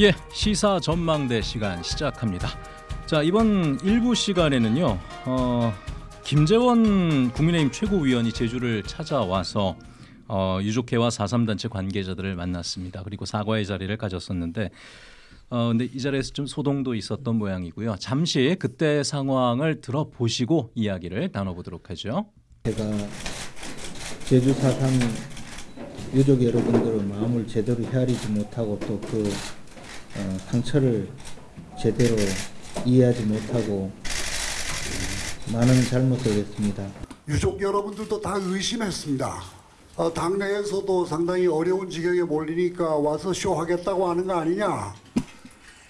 예, 시사 전망대 시간 시작합니다. 자, 이번 일부 시간에는요. 어, 김재원 국민의힘 최고위원이 제주를 찾아와서 어, 유족회와 4.3단체 관계자들을 만났습니다. 그리고 사과의 자리를 가졌었는데 어, 근데 이 자리에서 좀 소동도 있었던 모양이고요. 잠시 그때 상황을 들어보시고 이야기를 나눠보도록 하죠. 제가 제주 사상 유족 여러분들의 마음을 제대로 헤아리지 못하고 또 그 상처를 제대로 이해하지 못하고 많은 잘못을 했습니다. 유족 여러분들도 다 의심했습니다. 어, 당내에서도 상당히 어려운 지경에 몰리니까 와서 쇼하겠다고 하는 거 아니냐.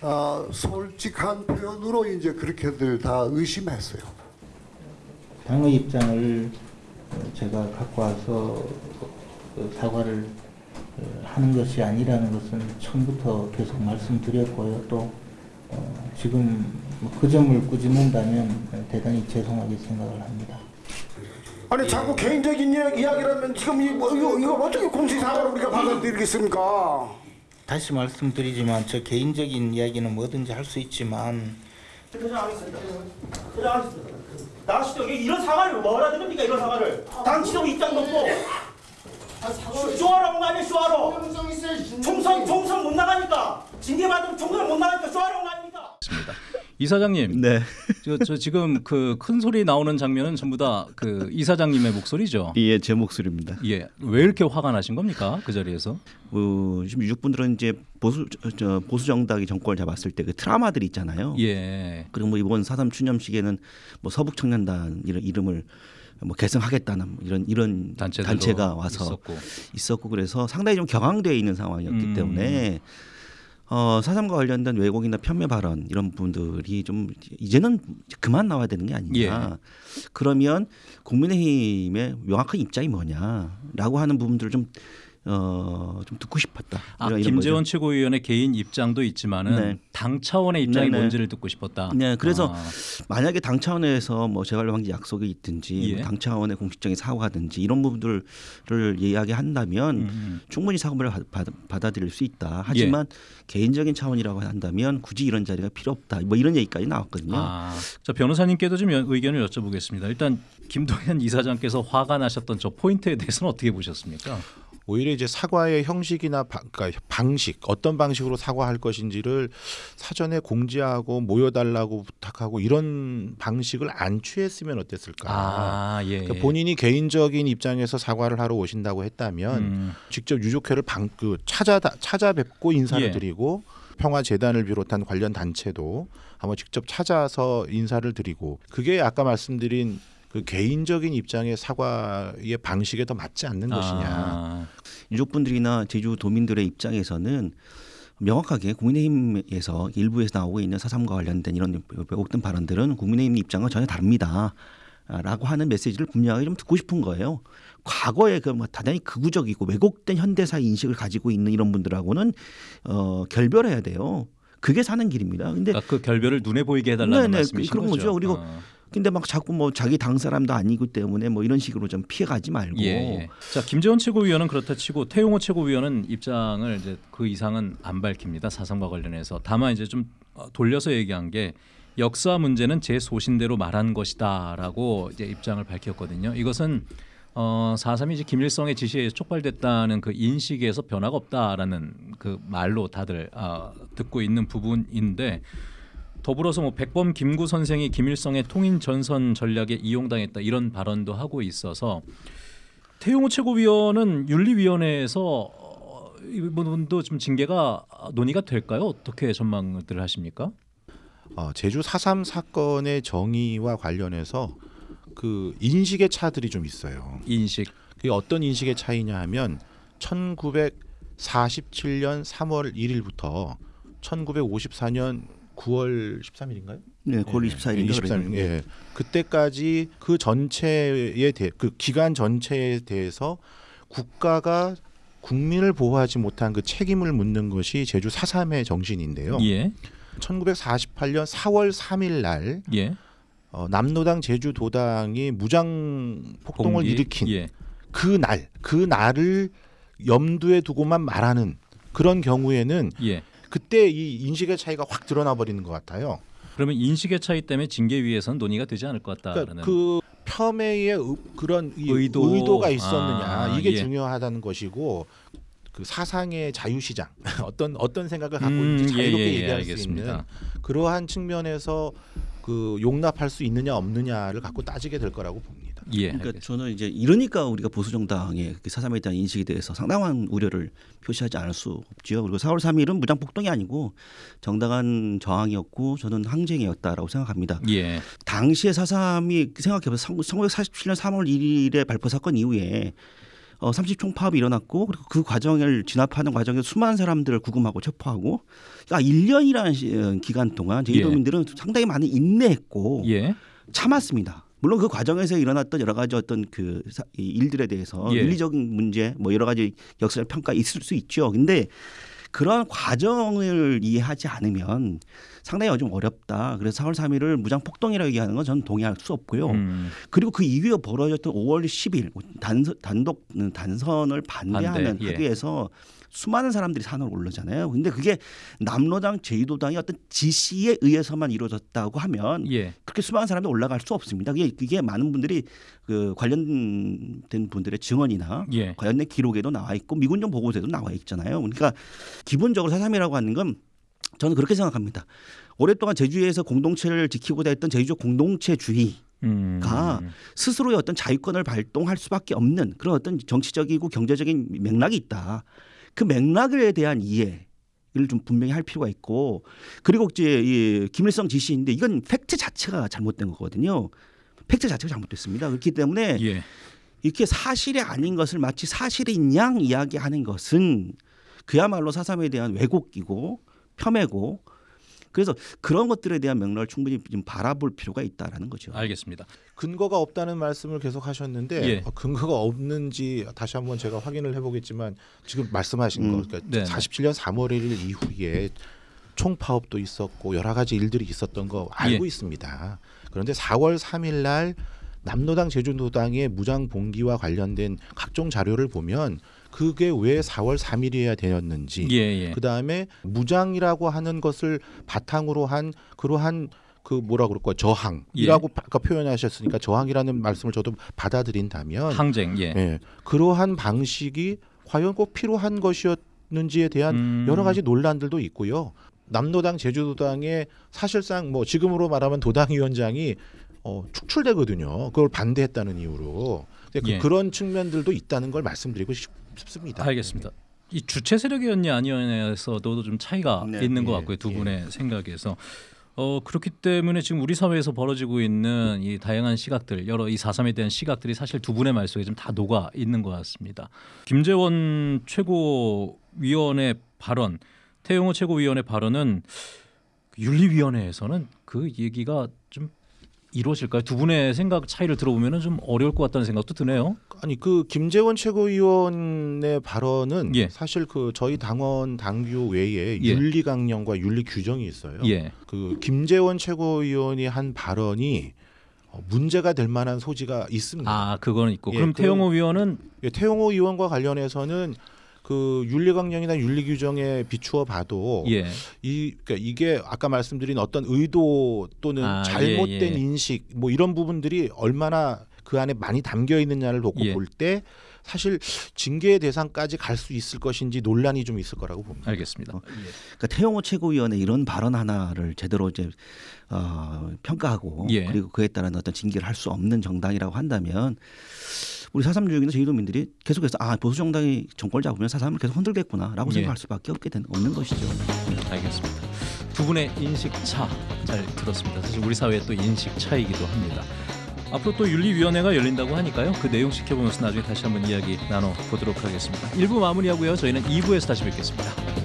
아, 솔직한 표현으로 이제 그렇게들 다 의심했어요. 당의 입장을 어, 제가 갖고 와서 그 사과를 어, 하는 것이 아니라는 것은 처음부터 계속 말씀드렸고요. 또 어, 지금 뭐그 점을 꾸짖는다면 대단히 죄송하게 생각을 합니다. 아니 자꾸 개인적인 이야기, 이야기라면 지금 이, 뭐, 이거, 이걸 어떻게 공식 사과로 우리가 받아들이겠습니까? 다시 말씀드리지만 저 개인적인 이야기는 뭐든지 할 수 있지만 퇴장하겠습니다. 퇴장하겠습니다. 나가시죠. 이런 사과를 뭐라 드립니까? 이런 사과를. 당 지정 입장도 없고. 쇼하러. 총선 총선 못 나가니까 징계 받으면 총선 못 나가니까 쇼하러 온거 아닙니까? 있습니다. 이사장님, 네. 저, 저 지금 그 큰 소리 나오는 장면은 전부 다 그 이사장님의 목소리죠. 예, 제 목소리입니다. 예, 왜 이렇게 화가 나신 겁니까? 그 자리에서? 어, 지금 유족분들은 이제 보수 저, 저 보수 정당이 정권을 잡았을 때 그 트라우마들이 있잖아요. 예. 그리고 뭐 이번 사삼 추념식에는 뭐 서북 청년단 이런 이름을 뭐 개성하겠다는 뭐 이런 이런 단체가 와서 있었고. 있었고 그래서 상당히 좀 경황되어 있는 상황이었기 음. 때문에 어, 사삼과 관련된 왜곡이나 편매 발언 이런 부분들이 좀 이제는 그만 나와야 되는 게 아니냐. 예. 그러면 국민의힘의 명확한 입장이 뭐냐라고 하는 부분들을 좀 어, 좀 듣고 싶었다. 아, 김재원 거죠. 최고위원의 개인 입장도 있지만은 네. 당 차원의 입장이 네, 네. 뭔지를 듣고 싶었다. 네, 그래서 아, 만약에 당 차원에서 뭐 재발 방지 약속이 있든지 예. 뭐 당 차원의 공식적인 사과든지 이런 부분들을 이야기한다면 음, 충분히 사과를 받- 받- 받아들일 수 있다. 하지만 개인적인 차원이라고 한다면 굳이 이런 자리가 필요 없다. 뭐 이런 얘기까지 나왔거든요. 아, 자 변호사님께도 좀 여- 의견을 여쭤보겠습니다. 일단 김동현 이사장께서 화가 나셨던 저 포인트에 대해서는 어떻게 보셨습니까? 오히려 이제 사과의 형식이나 바, 그러니까 방식 어떤 방식으로 사과할 것인지를 사전에 공지하고 모여달라고 부탁하고 이런 방식을 안 취했으면 어땠을까? 아, 예. 그러니까 본인이 개인적인 입장에서 사과를 하러 오신다고 했다면 음, 직접 유족회를 방, 그 찾아 찾아뵙고 인사를 예. 드리고 평화재단을 비롯한 관련 단체도 한번 직접 찾아서 인사를 드리고 그게 아까 말씀드린 그 개인적인 입장의 사과의 방식에 더 맞지 않는 것이냐. 아, 유족분들이나 제주도민들의 입장에서는 명확하게 국민의힘에서 일부에서 나오고 있는 사삼과 관련된 이런 왜곡된 발언들은 국민의힘 입장과 전혀 다릅니다. 아, 라고 하는 메시지를 분명하게 좀 듣고 싶은 거예요. 과거에 그뭐 대단히 극우적이고 왜곡된 현대사 인식을 가지고 있는 이런 분들하고는 어, 결별해야 돼요. 그게 사는 길입니다. 근데 그러니까 그 결별을 눈에 보이게 해달라는 네네, 말씀이신 그런 거죠. 그리고 어. 근데 막 자꾸 뭐 자기 당 사람도 아니기 때문에 뭐 이런 식으로 좀 피해가지 말고 예, 예. 자 김재원 최고위원은 그렇다 치고 태용호 최고위원은 입장을 이제 그 이상은 안 밝힙니다 사상과 관련해서 다만 이제 좀 어, 돌려서 얘기한 게 역사 문제는 제 소신대로 말한 것이다라고 이제 입장을 밝혔거든요. 이것은 어, 4.3이 이제 김일성의 지시에 촉발됐다는 그 인식에서 변화가 없다라는 그 말로 다들 어, 듣고 있는 부분인데 더불어서 뭐 백범 김구 선생이 김일성의 통인 전선 전략에 이용당했다 이런 발언도 하고 있어서 태용호 최고위원은 윤리위원회에서 어, 이 부분도 좀 징계가 논의가 될까요? 어떻게 전망들 하십니까? 어, 제주 4.3 사건의 정의와 관련해서 그 인식의 차들이 좀 있어요. 인식 그게 어떤 인식의 차이냐 하면 1947년 3월 1일부터 1954년 9월 13일인가요? 네, 9월 24일인가 23일. 예. 그때까지 그 전체에 대해 그 기간 전체에 대해서 국가가 국민을 보호하지 못한 그 책임을 묻는 것이 제주 4.3의 정신인데요. 예 1948년 4월 3일 날 예. 어, 남노당 제주도당이 무장 폭동을 봉기, 일으킨 예. 그 날, 그 날을 염두에 두고만 말하는 그런 경우에는 예. 그때 이 인식의 차이가 확 드러나 버리는 것 같아요. 그러면 인식의 차이 때문에 징계위에서는 논의가 되지 않을 것 같다라는 그러니까 그 폄훼의 의- 그런 이 의도. 의도. 가 있었느냐 아, 이게 예. 중요하다는 것이고 그 사상의 자유시장 어떤 어떤 생각을 갖고 음, 있는지 자유롭게 예, 예, 예, 얘기할 수. 있는 그러한 측면에서 그 용납할 수 있느냐 없느냐를 갖고 따지게 될 거라고 봅니다. 예. 그러니까 알겠습니다. 저는 이제 이러니까 우리가 보수 정당의 그 사삼에 대한 인식에 대해서 상당한 우려를 표시하지 않을 수 없지요. 그리고 4월 3일은 무장 폭동이 아니고 정당한 저항이었고 저는 항쟁이었다라고 생각합니다. 예. 당시에 사삼이 생각해보세요. 1947년 3월 1일에 발포 사건 이후에 어, 30총 파업이 일어났고 그리고 그 과정을 진압하는 과정에 수많은 사람들을 구금하고 체포하고 아 1년이라는 시, 어, 기간 동안 예. 제주도민들은 상당히 많이 인내했고 예. 참았습니다. 물론 그 과정에서 일어났던 여러 가지 어떤 그 일들에 대해서 예. 윤리적인 문제 뭐 여러 가지 역사적 평가 있을 수 있죠. 근데 그러한 과정을 이해하지 않으면 상당히 좀 어렵다. 그래서 4월 3일을 무장 폭동이라고 얘기하는 건 저는 동의할 수 없고요. 음. 그리고 그 이후에 벌어졌던 5월 10일 단선, 단독 단선을 반대하는 반대, 예. 합의에서 수많은 사람들이 산으로 올라잖아요. 근데 그게 남로당, 제주도당의 어떤 지시에 의해서만 이루어졌다고 하면 예. 그렇게 수많은 사람들이 올라갈 수 없습니다. 그게, 그게 많은 분들이 그 관련된 분들의 증언이나 예. 관련된 기록에도 나와 있고 미군정 보고서에도 나와 있잖아요. 그러니까 기본적으로 사삼이라고 하는 건 저는 그렇게 생각합니다. 오랫동안 제주에서 공동체를 지키고자 했던 제주적 공동체주의 음. 가 스스로의 어떤 자유권을 발동할 수밖에 없는 그런 어떤 정치적이고 경제적인 맥락이 있다. 그 맥락에 대한 이해 를 좀 분명히 할 필요가 있고 그리고 이제 이 김일성 지시인데 이건 팩트 자체가 잘못된 거거든요. 팩트 자체가 잘못됐습니다. 그렇기 때문에 예. 이렇게 사실이 아닌 것을 마치 사실인 양 이야기하는 것은 그야말로 사삼에 대한 왜곡이고 폄훼고 그래서 그런 것들에 대한 맥락을 충분히 좀 바라볼 필요가 있다라는 거죠. 알겠습니다. 근거가 없다는 말씀을 계속 하셨는데 예. 어, 근거가 없는지 다시 한번 제가 확인을 해보겠지만 지금 말씀하신 음, 거 그러니까 네네. 47년 3월 1일 이후에 총파업도 있었고 여러 가지 일들이 있었던 거 알고 예. 있습니다. 그런데 4월 3일 날 남로당 제주도당의 무장 봉기와 관련된 각종 자료를 보면 그게 왜 4월 3일이어야 되었는지 예, 예. 그 다음에 무장이라고 하는 것을 바탕으로 한 그러한 그 뭐라 그럴까 저항이라고 아까 표현하셨으니까 저항이라는 말씀을 저도 받아들인다면 항쟁. 예. 예, 그러한 방식이 과연 꼭 필요한 것이었는지에 대한 음. 여러 가지 논란들도 있고요. 남로당 제주도당의 사실상 뭐 지금으로 말하면 도당위원장이 어, 축출되거든요. 그걸 반대했다는 이유로 예. 그 런 측면들도 있다는 걸 말씀드리고 싶, 싶습니다. 알겠습니다. 이 주체 세력이었냐 아니었냐에서도 좀 차이가 네. 있는 것 예, 같고요. 두 예. 분의 생각에서. 어 그렇기 때문에 지금 우리 사회에서 벌어지고 있는 이 다양한 시각들 여러 이 사삼에 대한 시각들이 사실 두 분의 말 속에 좀 다 녹아 있는 것 같습니다. 김재원 최고위원의 발언, 태용호 최고위원의 발언은 윤리위원회에서는 그 얘기가 좀 이루어질까요? 두 분의 생각 차이를 들어보면 좀 어려울 것 같다는 생각도 드네요. 아니 그 김재원 최고위원의 발언은 예. 사실 그 저희 당원 당규 외에 예. 윤리 강령과 윤리 규정이 있어요. 예, 그 김재원 최고위원이 한 발언이 어, 문제가 될 만한 소지가 있습니다. 아 그거는 있고 예, 그럼 그- 태용호 위원은 예, 태용호 의원과 관련해서는 그 윤리 강령이나 윤리 규정에 비추어 봐도 예. 이 그러니까 이게 아까 말씀드린 어떤 의도 또는 아, 잘못된 예, 예. 인식 뭐 이런 부분들이 얼마나 그 안에 많이 담겨 있느냐를 놓고 예. 볼때 사실 징계 대상까지 갈 수 있을 것인지 논란이 좀 있을 거라고 봅니다. 알겠습니다. 예. 그러니까 태용호 최고위원의 이런 발언 하나를 제대로 이제 어, 평가하고 예. 그리고 그에 따른 어떤 징계를 할 수 없는 정당이라고 한다면 우리 사삼주의나 제주도민들이 계속해서 아 보수 정당이 정권을 잡으면 사삼을 계속 흔들겠구나라고 예. 생각할 수밖에 없게 되는 없는 것이죠. 알겠습니다. 두 분의 인식 차 잘 들었습니다. 사실 우리 사회의 또 인식 차이기도 합니다. 앞으로 또 윤리위원회가 열린다고 하니까요. 그 내용 지켜보면서 나중에 다시 한번 이야기 나눠 보도록 하겠습니다. 1부 마무리하고요. 저희는 2부에서 다시 뵙겠습니다.